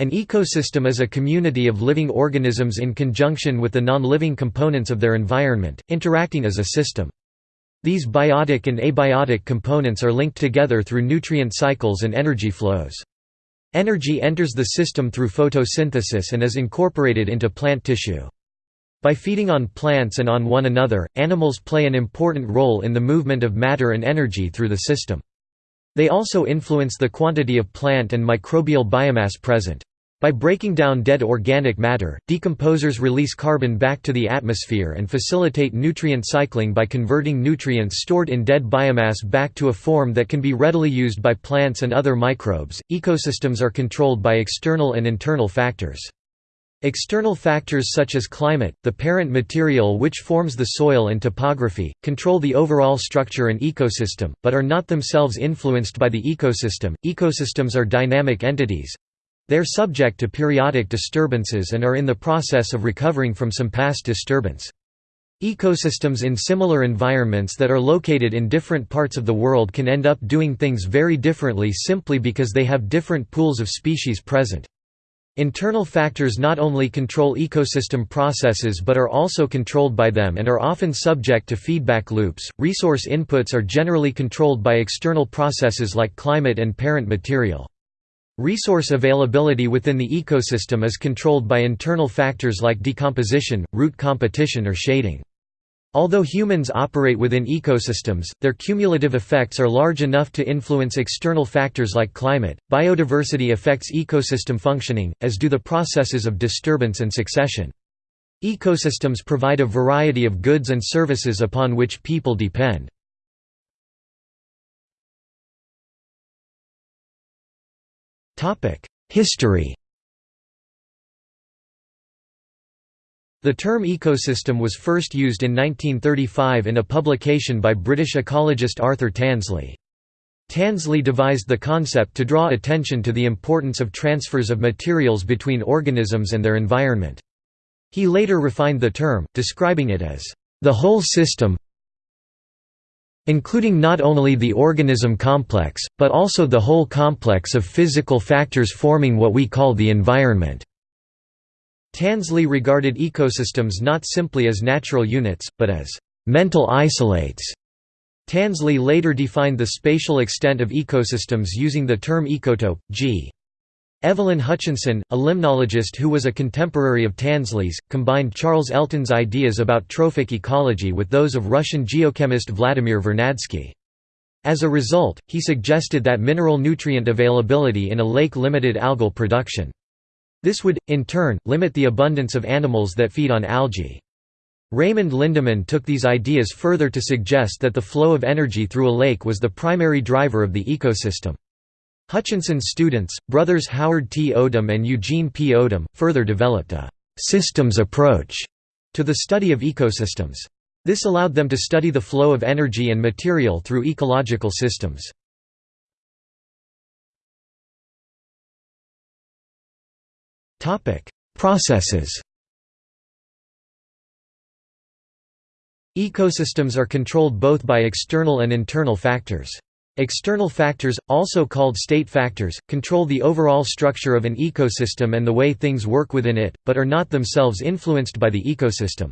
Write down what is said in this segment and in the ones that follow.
An ecosystem is a community of living organisms in conjunction with the non-living components of their environment, interacting as a system. These biotic and abiotic components are linked together through nutrient cycles and energy flows. Energy enters the system through photosynthesis and is incorporated into plant tissue. By feeding on plants and on one another, animals play an important role in the movement of matter and energy through the system. They also influence the quantity of plant and microbial biomass present. By breaking down dead organic matter, decomposers release carbon back to the atmosphere and facilitate nutrient cycling by converting nutrients stored in dead biomass back to a form that can be readily used by plants and other microbes. Ecosystems are controlled by external and internal factors. External factors such as climate, the parent material which forms the soil and topography, control the overall structure and ecosystem, but are not themselves influenced by the ecosystem. Ecosystems are dynamic entities. They're subject to periodic disturbances and are in the process of recovering from some past disturbance. Ecosystems in similar environments that are located in different parts of the world can end up doing things very differently simply because they have different pools of species present. Internal factors not only control ecosystem processes but are also controlled by them and are often subject to feedback loops. Resource inputs are generally controlled by external processes like climate and parent material. Resource availability within the ecosystem is controlled by internal factors like decomposition, root competition or shading. Although humans operate within ecosystems, their cumulative effects are large enough to influence external factors like climate. Biodiversity affects ecosystem functioning, as do the processes of disturbance and succession. Ecosystems provide a variety of goods and services upon which people depend. History The term ecosystem was first used in 1935 in a publication by British ecologist Arthur Tansley. Tansley devised the concept to draw attention to the importance of transfers of materials between organisms and their environment. He later refined the term, describing it as, "...the whole system including not only the organism complex, but also the whole complex of physical factors forming what we call the environment." Tansley regarded ecosystems not simply as natural units, but as mental isolates. Tansley later defined the spatial extent of ecosystems using the term ecotope. G. Evelyn Hutchinson, a limnologist who was a contemporary of Tansley's, combined Charles Elton's ideas about trophic ecology with those of Russian geochemist Vladimir Vernadsky. As a result, he suggested that mineral nutrient availability in a lake limited algal production. This would, in turn, limit the abundance of animals that feed on algae. Raymond Lindeman took these ideas further to suggest that the flow of energy through a lake was the primary driver of the ecosystem. Hutchinson's students, brothers Howard T. Odum and Eugene P. Odum, further developed a «systems approach» to the study of ecosystems. This allowed them to study the flow of energy and material through ecological systems. Processes Ecosystems are controlled both by external and internal factors. External factors, also called state factors, control the overall structure of an ecosystem and the way things work within it, but are not themselves influenced by the ecosystem.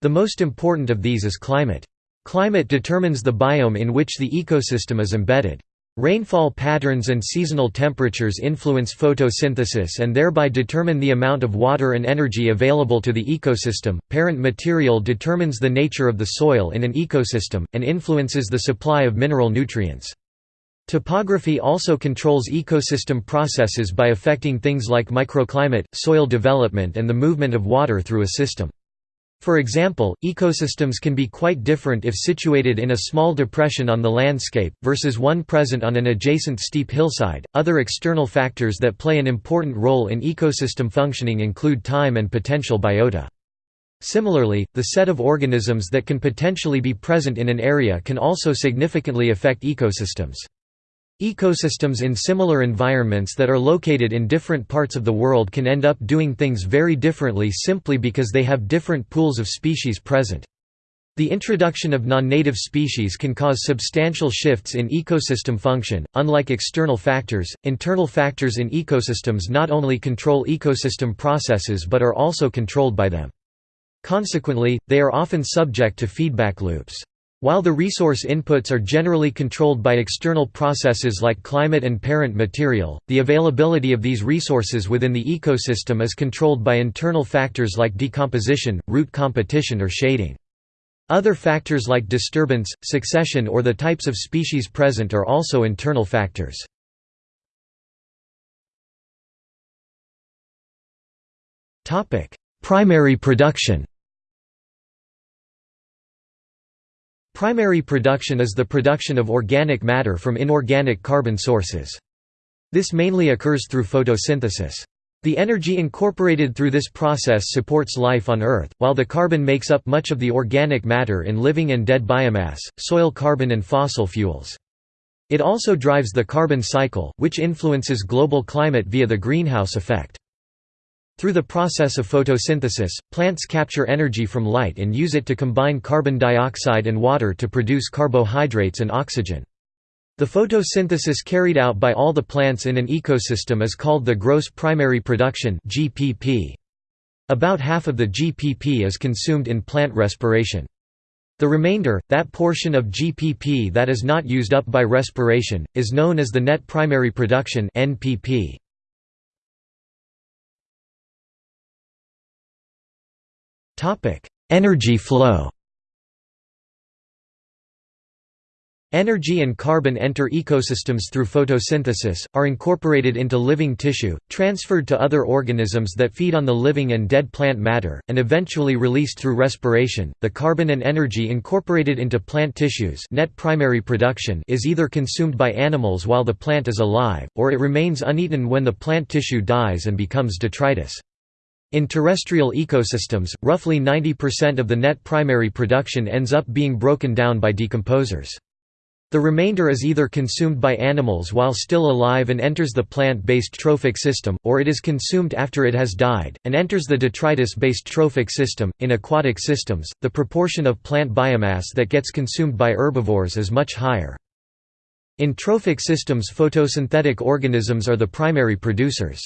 The most important of these is climate. Climate determines the biome in which the ecosystem is embedded. Rainfall patterns and seasonal temperatures influence photosynthesis and thereby determine the amount of water and energy available to the ecosystem. Parent material determines the nature of the soil in an ecosystem, and influences the supply of mineral nutrients. Topography also controls ecosystem processes by affecting things like microclimate, soil development, and the movement of water through a system. For example, ecosystems can be quite different if situated in a small depression on the landscape, versus one present on an adjacent steep hillside. Other external factors that play an important role in ecosystem functioning include time and potential biota. Similarly, the set of organisms that can potentially be present in an area can also significantly affect ecosystems. Ecosystems in similar environments that are located in different parts of the world can end up doing things very differently simply because they have different pools of species present. The introduction of non-native species can cause substantial shifts in ecosystem function. Unlike external factors, internal factors in ecosystems not only control ecosystem processes but are also controlled by them. Consequently, they are often subject to feedback loops. While the resource inputs are generally controlled by external processes like climate and parent material, the availability of these resources within the ecosystem is controlled by internal factors like decomposition, root competition or shading. Other factors like disturbance, succession or the types of species present are also internal factors. Primary production Primary production is the production of organic matter from inorganic carbon sources. This mainly occurs through photosynthesis. The energy incorporated through this process supports life on Earth, while the carbon makes up much of the organic matter in living and dead biomass, soil carbon and fossil fuels. It also drives the carbon cycle, which influences global climate via the greenhouse effect. Through the process of photosynthesis, plants capture energy from light and use it to combine carbon dioxide and water to produce carbohydrates and oxygen. The photosynthesis carried out by all the plants in an ecosystem is called the gross primary production (GPP). About half of the GPP is consumed in plant respiration. The remainder, that portion of GPP that is not used up by respiration, is known as the net primary production (NPP). Energy flow. Energy and carbon enter ecosystems through photosynthesis, are incorporated into living tissue, transferred to other organisms that feed on the living and dead plant matter, and eventually released through respiration. The carbon and energy incorporated into plant tissues net primary production is either consumed by animals while the plant is alive, or it remains uneaten when the plant tissue dies and becomes detritus. In terrestrial ecosystems, roughly 90% of the net primary production ends up being broken down by decomposers. The remainder is either consumed by animals while still alive and enters the plant-based trophic system, or it is consumed after it has died, and enters the detritus-based trophic system. In aquatic systems, the proportion of plant biomass that gets consumed by herbivores is much higher. In trophic systems photosynthetic organisms are the primary producers.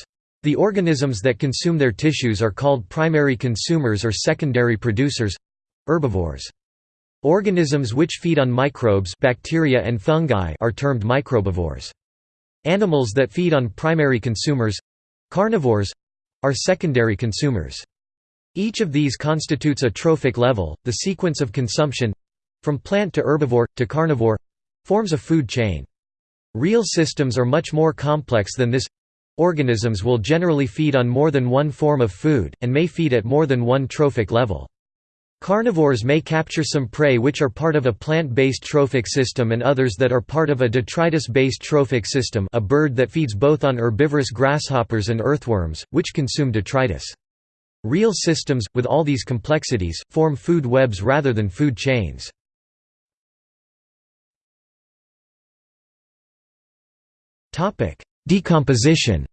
The organisms that consume their tissues are called primary consumers or secondary producers—herbivores. Organisms which feed on microbes bacteria and fungi are termed microbivores. Animals that feed on primary consumers—carnivores—are secondary consumers. Each of these constitutes a trophic level, the sequence of consumption—from plant to herbivore, to carnivore—forms a food chain. Real systems are much more complex than this organisms will generally feed on more than one form of food, and may feed at more than one trophic level. Carnivores may capture some prey which are part of a plant-based trophic system and others that are part of a detritus-based trophic system a bird that feeds both on herbivorous grasshoppers and earthworms, which consume detritus. Real systems, with all these complexities, form food webs rather than food chains. Decomposition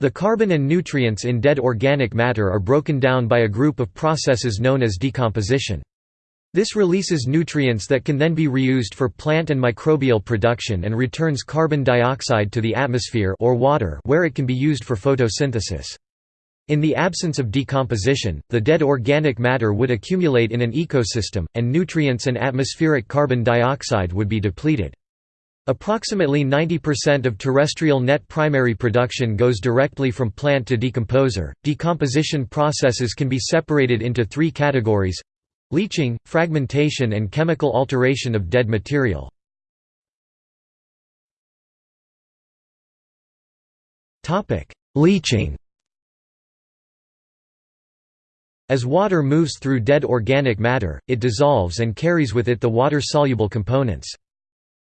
The carbon and nutrients in dead organic matter are broken down by a group of processes known as decomposition. This releases nutrients that can then be reused for plant and microbial production and returns carbon dioxide to the atmosphere or water where it can be used for photosynthesis. In the absence of decomposition, the dead organic matter would accumulate in an ecosystem, and nutrients and atmospheric carbon dioxide would be depleted. Approximately 90% of terrestrial net primary production goes directly from plant to decomposer. Decomposition processes can be separated into three categories leaching, fragmentation, and chemical alteration of dead material. Leaching As water moves through dead organic matter, it dissolves and carries with it the water-soluble components.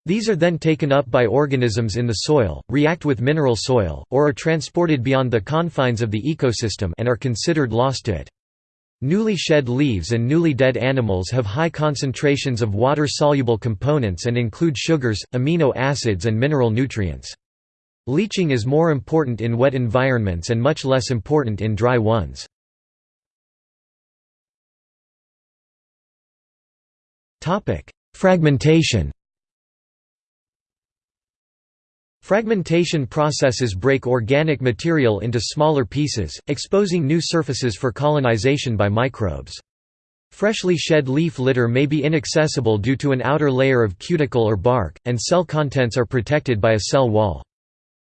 These are then taken up by organisms in the soil, react with mineral soil, or are transported beyond the confines of the ecosystem and are considered lost to it. Newly shed leaves and newly dead animals have high concentrations of water-soluble components and include sugars, amino acids and mineral nutrients. Leaching is more important in wet environments and much less important in dry ones. Fragmentation Fragmentation processes break organic material into smaller pieces, exposing new surfaces for colonization by microbes. Freshly shed leaf litter may be inaccessible due to an outer layer of cuticle or bark, and cell contents are protected by a cell wall.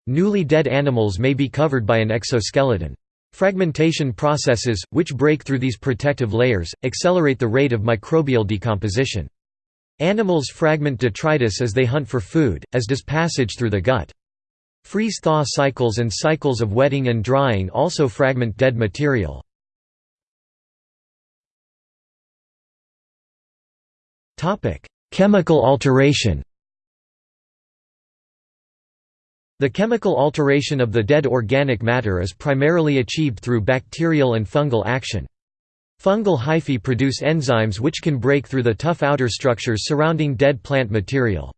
Newly dead animals may be covered by an exoskeleton. Fragmentation processes, which break through these protective layers, accelerate the rate of microbial decomposition. Animals fragment detritus as they hunt for food, as does passage through the gut. Freeze-thaw cycles and cycles of wetting and drying also fragment dead material. Chemical alteration The chemical alteration of the dead organic matter is primarily achieved through bacterial and fungal action. Fungal hyphae produce enzymes which can break through the tough outer structures surrounding dead plant material.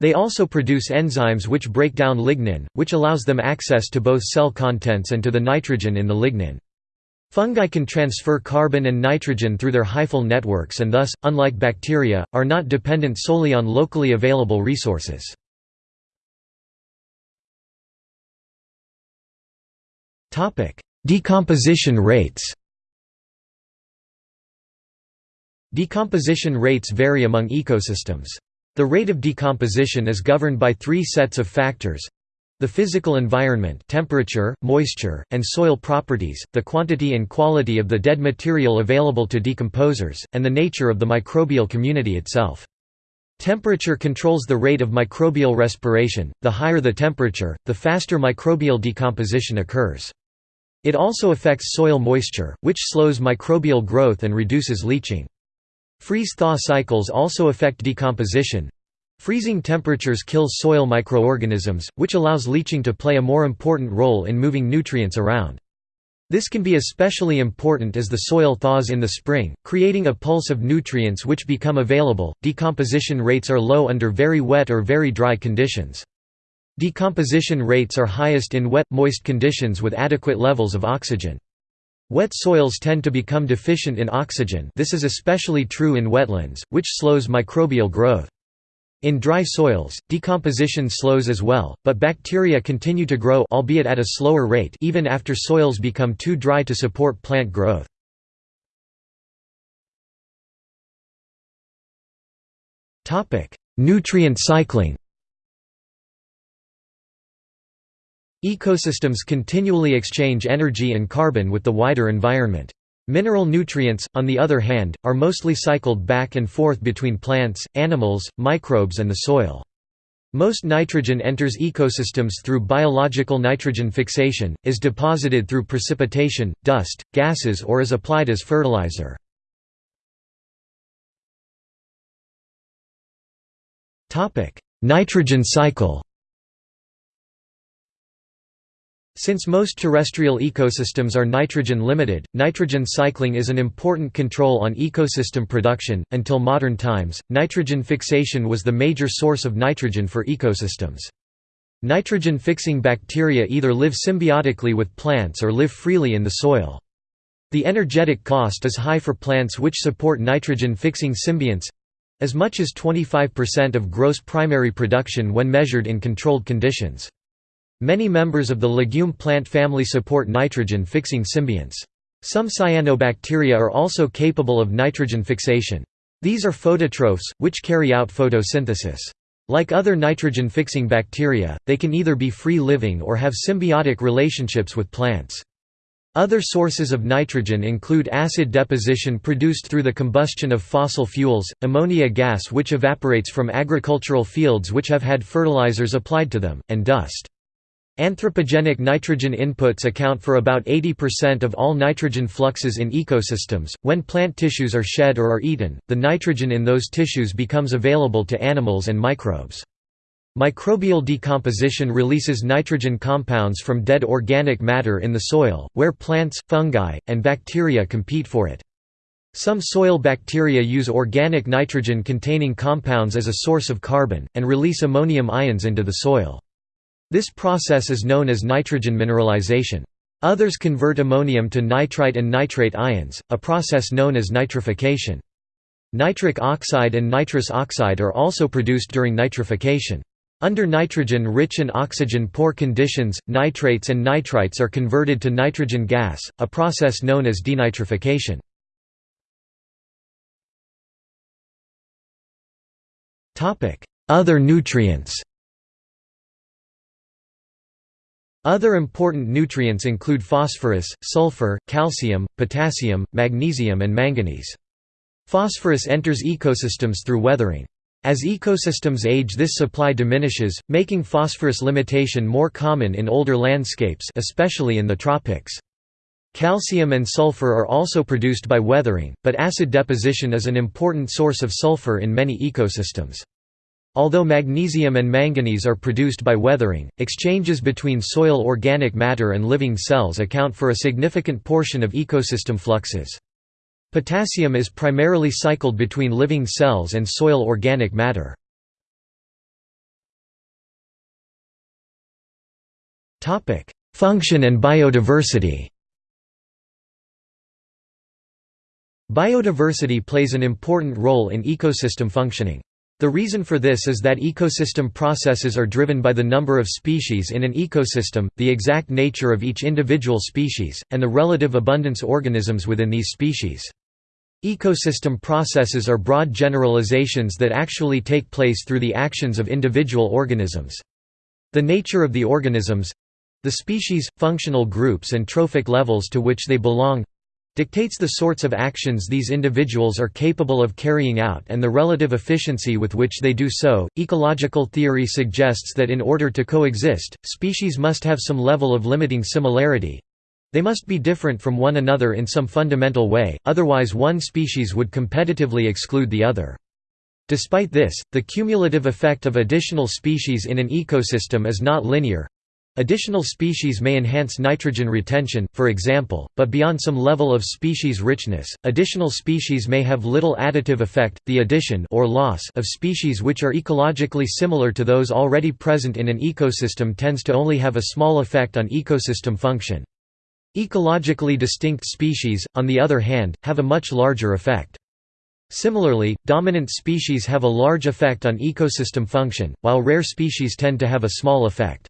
They also produce enzymes which break down lignin, which allows them access to both cell contents and to the nitrogen in the lignin. Fungi can transfer carbon and nitrogen through their hyphal networks and thus, unlike bacteria, are not dependent solely on locally available resources. Decomposition rates Decomposition rates vary among ecosystems. The rate of decomposition is governed by three sets of factors the physical environment temperature, moisture, and soil properties, the quantity and quality of the dead material available to decomposers, and the nature of the microbial community itself. Temperature controls the rate of microbial respiration, the higher the temperature, the faster microbial decomposition occurs. It also affects soil moisture, which slows microbial growth and reduces leaching. Freeze-thaw cycles also affect decomposition. Freezing temperatures kill soil microorganisms, which allows leaching to play a more important role in moving nutrients around. This can be especially important as the soil thaws in the spring, creating a pulse of nutrients which become available. Decomposition rates are low under very wet or very dry conditions. Decomposition rates are highest in wet, moist conditions with adequate levels of oxygen. Wet soils tend to become deficient in oxygen this is especially true in wetlands, which slows microbial growth. In dry soils, decomposition slows as well, but bacteria continue to grow albeit at a slower rate even after soils become too dry to support plant growth. Nutrient cycling Ecosystems continually exchange energy and carbon with the wider environment. Mineral nutrients, on the other hand, are mostly cycled back and forth between plants, animals, microbes and the soil. Most nitrogen enters ecosystems through biological nitrogen fixation, is deposited through precipitation, dust, gases or is applied as fertilizer. Nitrogen cycle Since most terrestrial ecosystems are nitrogen limited, nitrogen cycling is an important control on ecosystem production. Until modern times, nitrogen fixation was the major source of nitrogen for ecosystems. Nitrogen fixing bacteria either live symbiotically with plants or live freely in the soil. The energetic cost is high for plants which support nitrogen fixing symbionts as much as 25% of gross primary production when measured in controlled conditions. Many members of the legume plant family support nitrogen-fixing symbionts. Some cyanobacteria are also capable of nitrogen fixation. These are phototrophs, which carry out photosynthesis. Like other nitrogen-fixing bacteria, they can either be free-living or have symbiotic relationships with plants. Other sources of nitrogen include acid deposition produced through the combustion of fossil fuels, ammonia gas which evaporates from agricultural fields which have had fertilizers applied to them, and dust. Anthropogenic nitrogen inputs account for about 80% of all nitrogen fluxes in ecosystems. When plant tissues are shed or are eaten, the nitrogen in those tissues becomes available to animals and microbes. Microbial decomposition releases nitrogen compounds from dead organic matter in the soil, where plants, fungi, and bacteria compete for it. Some soil bacteria use organic nitrogen-containing compounds as a source of carbon, and release ammonium ions into the soil. This process is known as nitrogen mineralization. Others convert ammonium to nitrite and nitrate ions, a process known as nitrification. Nitric oxide and nitrous oxide are also produced during nitrification. Under nitrogen-rich and oxygen-poor conditions, nitrates and nitrites are converted to nitrogen gas, a process known as denitrification. Other nutrients Other important nutrients include phosphorus, sulfur, calcium, potassium, magnesium and manganese. Phosphorus enters ecosystems through weathering. As ecosystems age this supply diminishes, making phosphorus limitation more common in older landscapes especially in the tropics. Calcium and sulfur are also produced by weathering, but acid deposition is an important source of sulfur in many ecosystems. Although magnesium and manganese are produced by weathering, exchanges between soil organic matter and living cells account for a significant portion of ecosystem fluxes. Potassium is primarily cycled between living cells and soil organic matter. Function and biodiversity Biodiversity plays an important role in ecosystem functioning. The reason for this is that ecosystem processes are driven by the number of species in an ecosystem, the exact nature of each individual species, and the relative abundance organisms within these species. Ecosystem processes are broad generalizations that actually take place through the actions of individual organisms. The nature of the organisms—the species, functional groups and trophic levels to which they belong, dictates the sorts of actions these individuals are capable of carrying out and the relative efficiency with which they do so. Ecological theory suggests that in order to coexist, species must have some level of limiting similarity. They must be different from one another in some fundamental way, otherwise one species would competitively exclude the other. Despite this, the cumulative effect of additional species in an ecosystem is not linear, Additional species may enhance nitrogen retention, for example, but beyond some level of species richness, additional species may have little additive effect. The addition or loss of species which are ecologically similar to those already present in an ecosystem tends to only have a small effect on ecosystem function. Ecologically distinct species, on the other hand, have a much larger effect. Similarly, dominant species have a large effect on ecosystem function, while rare species tend to have a small effect.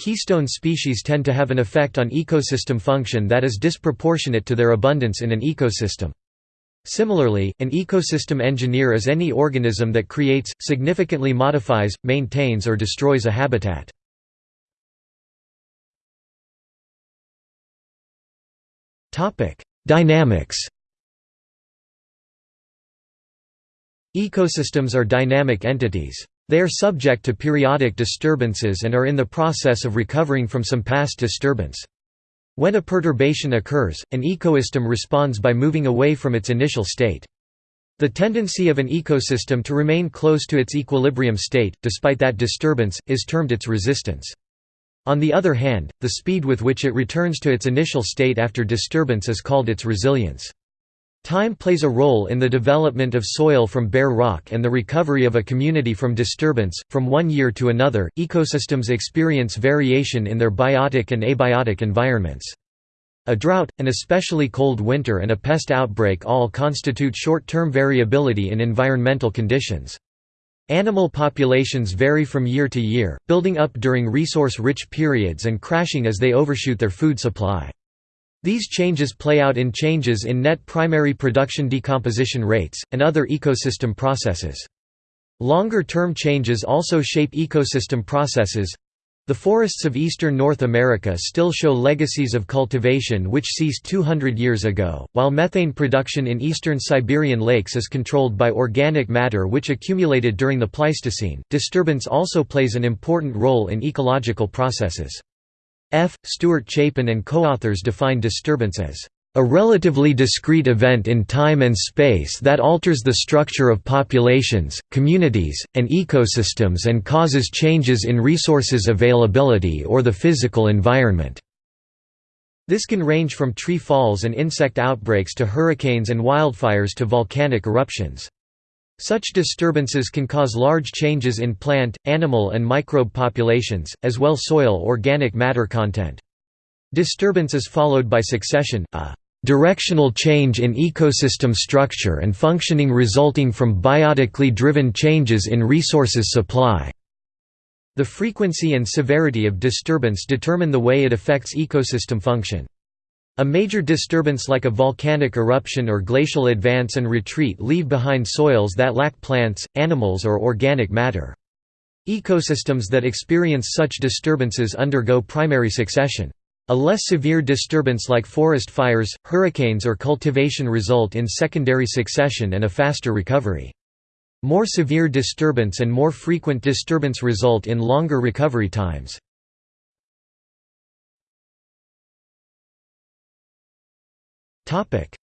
Keystone species tend to have an effect on ecosystem function that is disproportionate to their abundance in an ecosystem. Similarly, an ecosystem engineer is any organism that creates, significantly modifies, maintains or destroys a habitat. Dynamics Ecosystems are dynamic entities. They are subject to periodic disturbances and are in the process of recovering from some past disturbance. When a perturbation occurs, an ecosystem responds by moving away from its initial state. The tendency of an ecosystem to remain close to its equilibrium state, despite that disturbance, is termed its resistance. On the other hand, the speed with which it returns to its initial state after disturbance is called its resilience. Time plays a role in the development of soil from bare rock and the recovery of a community from disturbance. From one year to another, ecosystems experience variation in their biotic and abiotic environments. A drought, an especially cold winter, and a pest outbreak all constitute short term variability in environmental conditions. Animal populations vary from year to year, building up during resource rich periods and crashing as they overshoot their food supply. These changes play out in changes in net primary production decomposition rates, and other ecosystem processes. Longer-term changes also shape ecosystem processes. The forests of eastern North America still show legacies of cultivation which ceased 200 years ago, while methane production in eastern Siberian lakes is controlled by organic matter which accumulated during the Pleistocene. Disturbance also plays an important role in ecological processes. F. Stuart Chapin and co-authors define disturbance as a relatively discrete event in time and space that alters the structure of populations, communities, and ecosystems and causes changes in resources availability or the physical environment. This can range from tree falls and insect outbreaks to hurricanes and wildfires to volcanic eruptions. Such disturbances can cause large changes in plant, animal and microbe populations, as well soil organic matter content. Disturbance is followed by succession, a directional change in ecosystem structure and functioning resulting from biotically driven changes in resources supply. The frequency and severity of disturbance determine the way it affects ecosystem function. A major disturbance like a volcanic eruption or glacial advance and retreat leave behind soils that lack plants, animals or organic matter. Ecosystems that experience such disturbances undergo primary succession. A less severe disturbance like forest fires, hurricanes or cultivation result in secondary succession and a faster recovery. More severe disturbance and more frequent disturbance result in longer recovery times.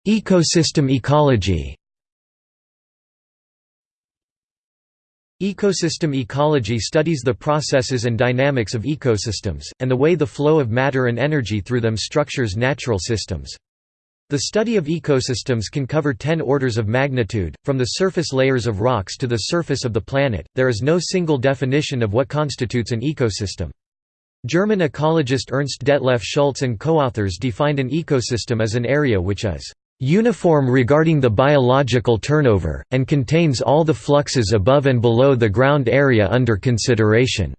Ecosystem ecology Ecosystem ecology studies the processes and dynamics of ecosystems, and the way the flow of matter and energy through them structures natural systems. The study of ecosystems can cover 10 orders of magnitude, from the surface layers of rocks to the surface of the planet. There is no single definition of what constitutes an ecosystem. German ecologist Ernst Detlef Schulze and co-authors defined an ecosystem as an area which is uniform regarding the biological turnover, and contains all the fluxes above and below the ground area under consideration."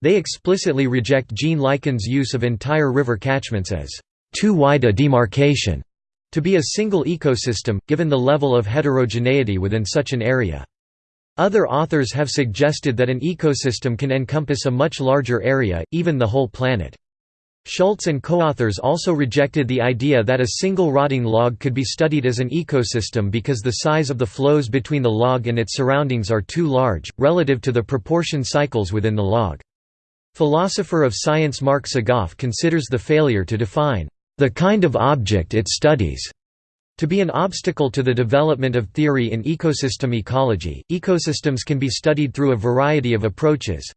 They explicitly reject Gene Likens' use of entire river catchments as too wide a demarcation to be a single ecosystem, given the level of heterogeneity within such an area. Other authors have suggested that an ecosystem can encompass a much larger area, even the whole planet. Schulze and co-authors also rejected the idea that a single rotting log could be studied as an ecosystem because the size of the flows between the log and its surroundings are too large, relative to the proportion cycles within the log. Philosopher of science Mark Sagoff considers the failure to define the kind of object it studies to be an obstacle to the development of theory in ecosystem ecology. Ecosystems can be studied through a variety of approaches.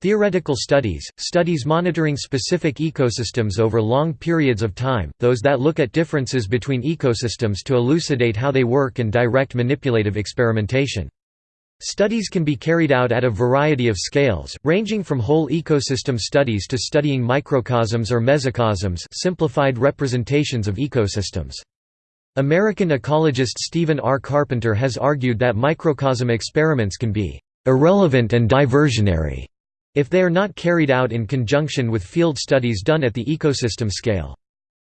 Theoretical studies, studies monitoring specific ecosystems over long periods of time, those that look at differences between ecosystems to elucidate how they work and direct manipulative experimentation. Studies can be carried out at a variety of scales, ranging from whole ecosystem studies to studying microcosms or mesocosms simplified representations of ecosystems. American ecologist Stephen R. Carpenter has argued that microcosm experiments can be «irrelevant and diversionary» if they are not carried out in conjunction with field studies done at the ecosystem scale.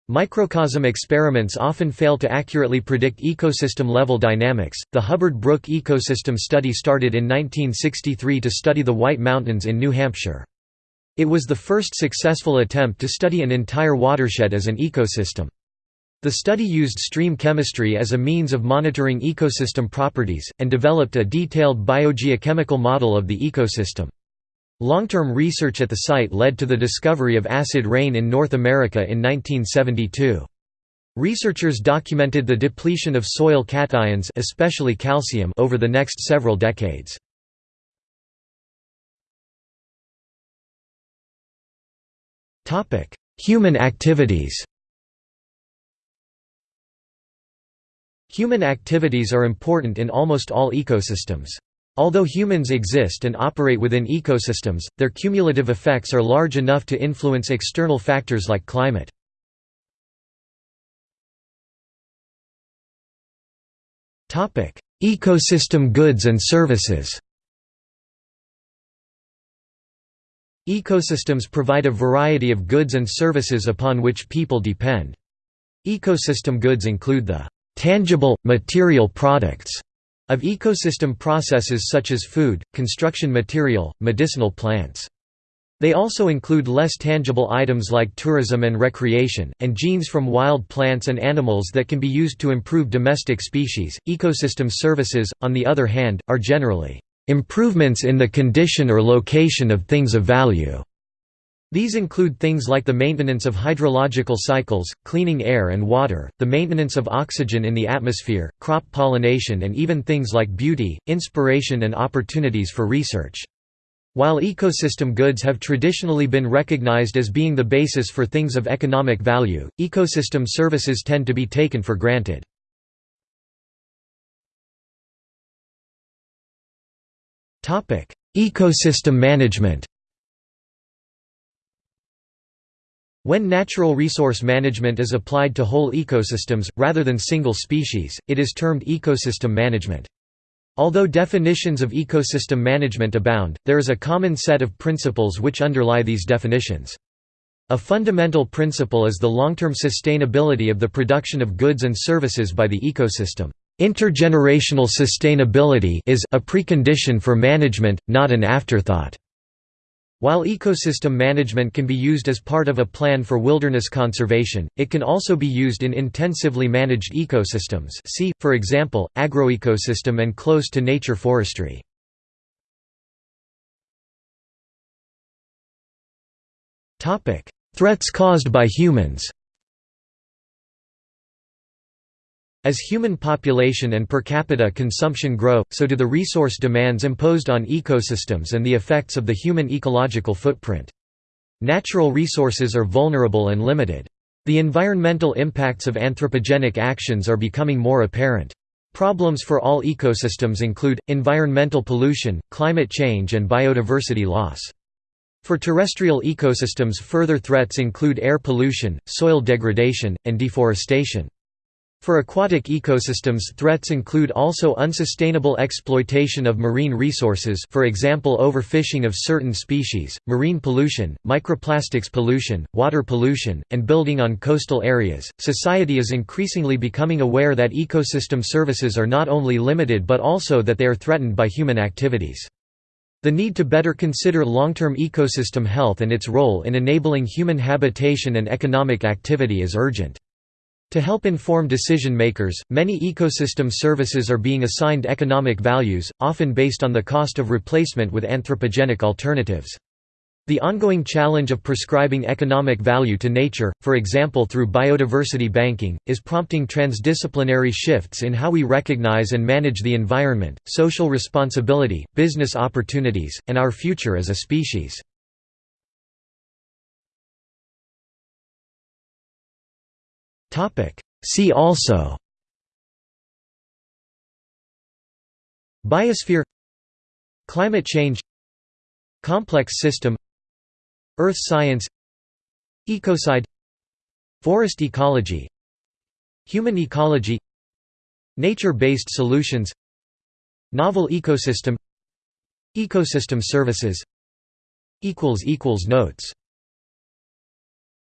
Microcosm experiments often fail to accurately predict ecosystem-level dynamics. The Hubbard-Brook Ecosystem Study started in 1963 to study the White Mountains in New Hampshire. It was the first successful attempt to study an entire watershed as an ecosystem. The study used stream chemistry as a means of monitoring ecosystem properties, and developed a detailed biogeochemical model of the ecosystem. Long-term research at the site led to the discovery of acid rain in North America in 1972. Researchers documented the depletion of soil cations especially calcium over the next several decades. Human activities Human activities are important in almost all ecosystems. Although humans exist and operate within ecosystems, their cumulative effects are large enough to influence external factors like climate. Ecosystem goods and services Ecosystems provide a variety of goods and services upon which people depend. Ecosystem goods include the tangible, material products of ecosystem processes such as food, construction material, medicinal plants. They also include less tangible items like tourism and recreation, and genes from wild plants and animals that can be used to improve domestic species. Ecosystem services, on the other hand, are generally improvements in the condition or location of things of value. These include things like the maintenance of hydrological cycles, cleaning air and water, the maintenance of oxygen in the atmosphere, crop pollination and even things like beauty, inspiration and opportunities for research. While ecosystem goods have traditionally been recognized as being the basis for things of economic value, ecosystem services tend to be taken for granted. Ecosystem management When natural resource management is applied to whole ecosystems, rather than single species, it is termed ecosystem management. Although definitions of ecosystem management abound, there is a common set of principles which underlie these definitions. A fundamental principle is the long-term sustainability of the production of goods and services by the ecosystem. Intergenerational sustainability is a precondition for management, not an afterthought. While ecosystem management can be used as part of a plan for wilderness conservation, it can also be used in intensively managed ecosystems see, for example, agroecosystem and close-to-nature forestry. Threats caused by humans As human population and per capita consumption grow, so do the resource demands imposed on ecosystems and the effects of the human ecological footprint. Natural resources are vulnerable and limited. The environmental impacts of anthropogenic actions are becoming more apparent. Problems for all ecosystems include, environmental pollution, climate change and biodiversity loss. For terrestrial ecosystems further threats include air pollution, soil degradation, and deforestation. For aquatic ecosystems threats include also unsustainable exploitation of marine resources for example overfishing of certain species, marine pollution, microplastics pollution, water pollution, and building on coastal areas. Society is increasingly becoming aware that ecosystem services are not only limited but also that they are threatened by human activities. The need to better consider long-term ecosystem health and its role in enabling human habitation and economic activity is urgent. To help inform decision makers, many ecosystem services are being assigned economic values, often based on the cost of replacement with anthropogenic alternatives. The ongoing challenge of prescribing economic value to nature, for example through biodiversity banking, is prompting transdisciplinary shifts in how we recognize and manage the environment, social responsibility, business opportunities, and our future as a species. See also Biosphere Climate change Complex system Earth science Ecocide Forest ecology Human ecology Nature-based solutions Novel ecosystem Ecosystem services Notes